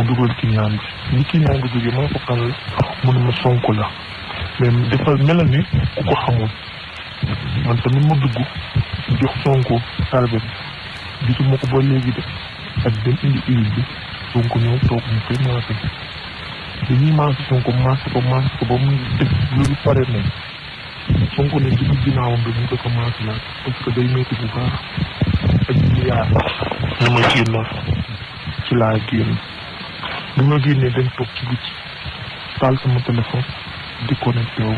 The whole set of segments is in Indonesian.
dugal client bi ni client bi jógee ma ko la mu ne ma sonko la. Mais dafa melal ni ku ko xamul. Man tamit ma dugg jox sonko salbe bi. Gisuma ko ba léegi de. Ak dem indi huile bi. Sonko ñëw toog mu koy maase. Dañuy maase sonko maase ko maase ko ba mu def pare ne. Dugg ginnaawam bi mu ko laaj parce que day métti bu baax. Ak ci laa génn bi ma génnee dañ toog ci taal sama téléphone di connecté wu.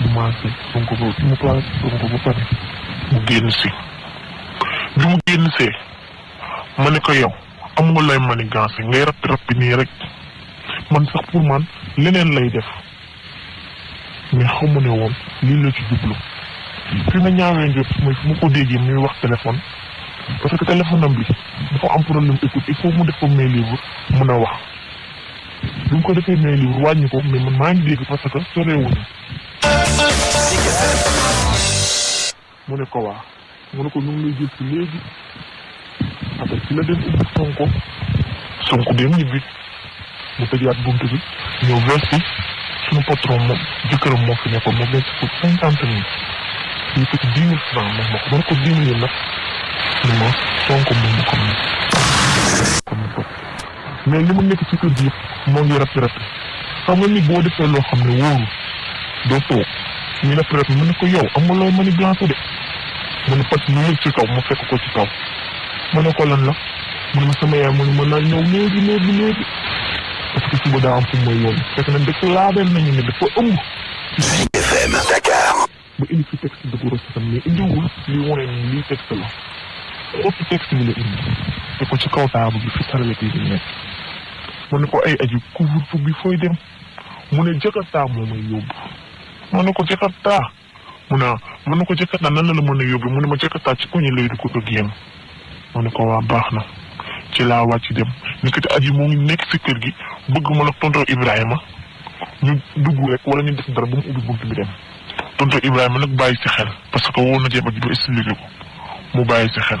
Mu maase sonko ba mu place sonko ba pare mu génn si. Bi mu génn see ma ne lay ngay rappi nii rek. Man sax pour man leneen lay def. Mais xamu ne woon lii la ci jublu. Fi ma ñaawee njot mooy fu ko déggee muy wax téléphone parce que téléphone am bi dafa am problème écoute il faut mu def ko mun a wax bi mu ko defee main libre wàññi ko mais man maa ngi dégg parce que soreewuñu mu ne ko waa mu ne ko ñu ngi lay jël si léegi après ci la dem ubbi sonko sonko dem ñibbi mu tëjaat buntu bi ñëw versi suñu patron moom jëkkëram moo fi nekkoon moo versi ko cinquante mille ko ci dix mille franc moom ma ko ma ne ko dix mille nag ni ma sonko moom ma ko mais li mu nekk ci kër gi yëpp moo ngi rappi rappi xam nga ni boo defee loo xam ne wóoru doo toog ñu rappi mu ne ko yow am nga looy mani blanco de mu ne pat mu yëg ci kaw mu fekk ko ci kaw mu ne ko lan la mu ne ma sama yaay mu ne ma naa ñëw léegi léegi léegi parce que suba daa am fu mooy yoon fekk na dëkk laabeel nañu ne dafa ëmb FM Dakar. ba indi fi texte de gros tam mais indiwul li wane ni lii texte la ëpp texte bi la indi te ko ci kaw taabu bi fi saralati bi nekk ne ko ay aji couvre-feu bi fooy dem mu ne jakarta moo may yóbbu ko jakarta. Mu ne ko jakarta nan la la mën a ma jakarta ci koñi lay du ko génn mu ne ko waa baax na. Ci laa wàcc dem. Nekkati aji moo ngi nekk si kër gi bëgg ma la tonton Ibrahima. Ñu dugg rek wala ñu def dara ba mu bunt bi dem. Tonton Ibrahima bàyyi si xel parce que na mu si xel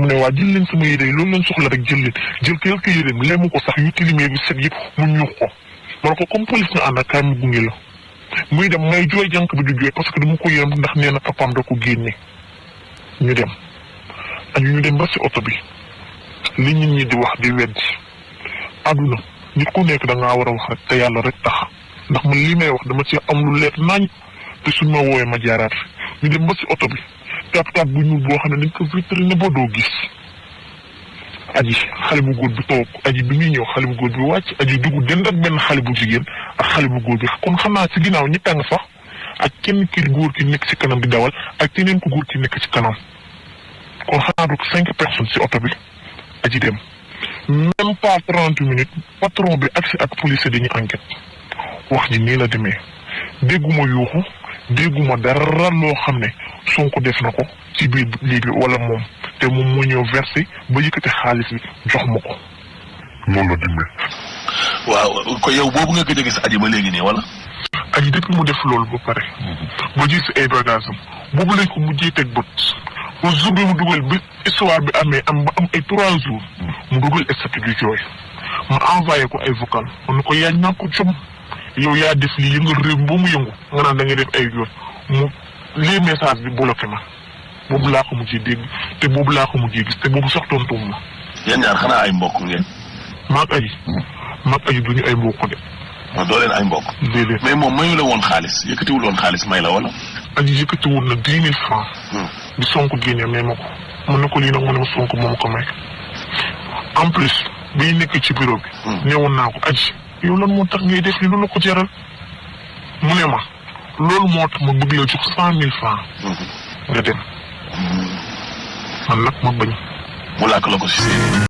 mu ne waa jël leen sama yére yi loolu leen soxla rek jël leen. Jël quelque yéreem lemu ko sax yu tilimee bi set yëpp mu ñuux ko. Ma ko comme police nga àndal kaay mu gunge la. Muy dem may jooy jànk bi du parce que dama ko yërëm ndax nee na papaam da ko génne. Ñu dem. Ak ñu dem ba si oto bi. Li nit ñi di wax di weddi. Àdduna nit ku nekk da ngaa war a wax rek te yàlla rek tax. Ndax man li may wax dama ci am lu leer nañ. Te suñ ma ma jaaraat ñu dem ba si oto bi tap tap bu ñuul boo xam ne dañ ko vitrine ba doo gis aji xale bu góor bi toog aji bi muy ñëw xale bu góor bi wàcc aji dugg dend ak benn xale bu jigéen ak xale bu góor bi kon xam naa si ginnaaw ñett a nga sax ak kenn ki góor ki nekk si kanam di dawal ak keneen ku góor ki nekk si kanam kon xanaa du cinq personnes si oto bi aji dem même pas trente minutes patron bi agsi ak police dañuy enquête wax ji nii la demee dégguma yuuxu dégguma dara loo xam ne Sonko def na ko ci biir bi wala moom te moom moo ñëw versé ba yëkkati xaalis bi jox ma ko. Loolu la demee waaw ko yow boobu nga gëj gis aji ba léegi nii wala. aji depuis mu def loolu ba pare ba gis ay bagage am boobu lañ ko mujjee teg bët. Ba jour bi mu dugal bi histoire bi amee am ba am ay trois jours mu dugal statut du jooy ma envoyé ko ay vocal ne ko yaa ñaa ko jom yow yaa def lii yëngal réew mi ba mu yëngu nga naan da nga def ay yoon mu lii message bi bloqué ma boobu laa ko mujjee dégg te boobu laa ko mujjee gis te boobu sax tontuwum ma. Yéen ñaar xanaa ay mbokk ngeen. maag aji maag aji duñu ay mbokk de. Ma doo leen ay mbokk. déedéet. Mais moom mayu la woon xaalis yëkkatiwul woon xaalis may la wala. aji yëkkati woon na dix mille francs. Di sonk génne may ma ko. Mën na ko lii nag mu ne ma sonk moom ko may. En plus biy nekk ci bureau bi. Naa ko aji yow lan moo tax ngay def li lu la ko jaral? Mu ne ma loolu moo tax ma bëgg la jox cent mille francs. Nga dem. Man nag ma bañ. mu làkk la ko si.